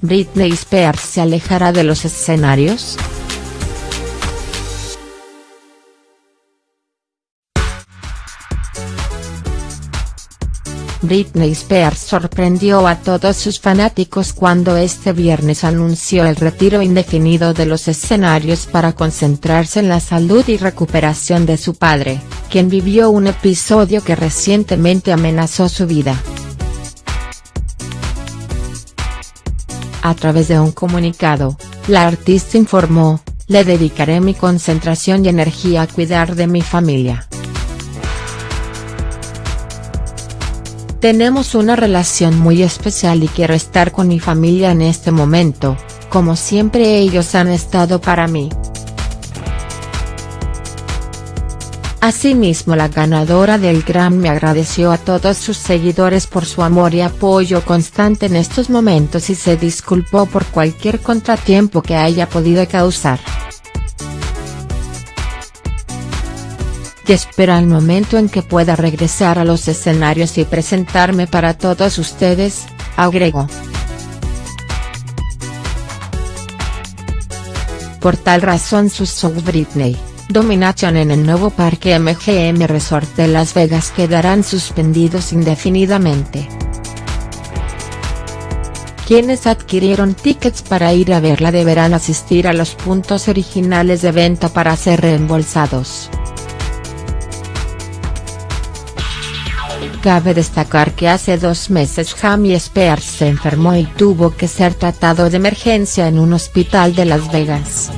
¿Britney Spears se alejará de los escenarios?. Britney Spears sorprendió a todos sus fanáticos cuando este viernes anunció el retiro indefinido de los escenarios para concentrarse en la salud y recuperación de su padre, quien vivió un episodio que recientemente amenazó su vida. A través de un comunicado, la artista informó, le dedicaré mi concentración y energía a cuidar de mi familia. Tenemos una relación muy especial y quiero estar con mi familia en este momento, como siempre ellos han estado para mí. Asimismo la ganadora del Grammy agradeció a todos sus seguidores por su amor y apoyo constante en estos momentos y se disculpó por cualquier contratiempo que haya podido causar. y espera el momento en que pueda regresar a los escenarios y presentarme para todos ustedes, agregó. Por tal razón sus shows Britney, Domination en el nuevo parque MGM Resort de Las Vegas quedarán suspendidos indefinidamente. Quienes adquirieron tickets para ir a verla deberán asistir a los puntos originales de venta para ser reembolsados. Cabe destacar que hace dos meses Jamie Spears se enfermó y tuvo que ser tratado de emergencia en un hospital de Las Vegas.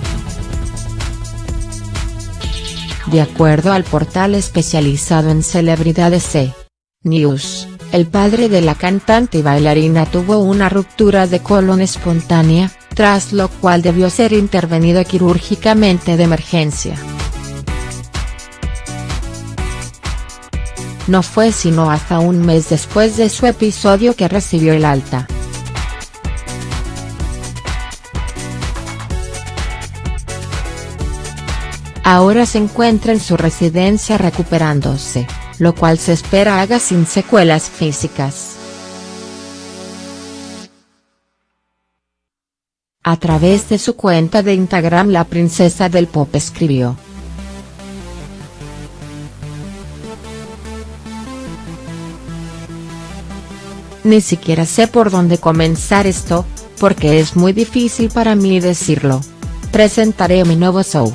De acuerdo al portal especializado en celebridades C! News, el padre de la cantante y bailarina tuvo una ruptura de colon espontánea, tras lo cual debió ser intervenido quirúrgicamente de emergencia. No fue sino hasta un mes después de su episodio que recibió el alta. Ahora se encuentra en su residencia recuperándose, lo cual se espera haga sin secuelas físicas. A través de su cuenta de Instagram la princesa del pop escribió. Ni siquiera sé por dónde comenzar esto, porque es muy difícil para mí decirlo. Presentaré mi nuevo show.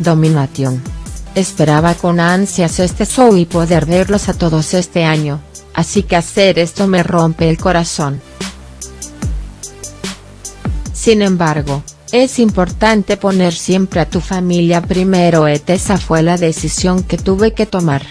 Domination. Esperaba con ansias este show y poder verlos a todos este año, así que hacer esto me rompe el corazón. Sin embargo, es importante poner siempre a tu familia primero et esa fue la decisión que tuve que tomar.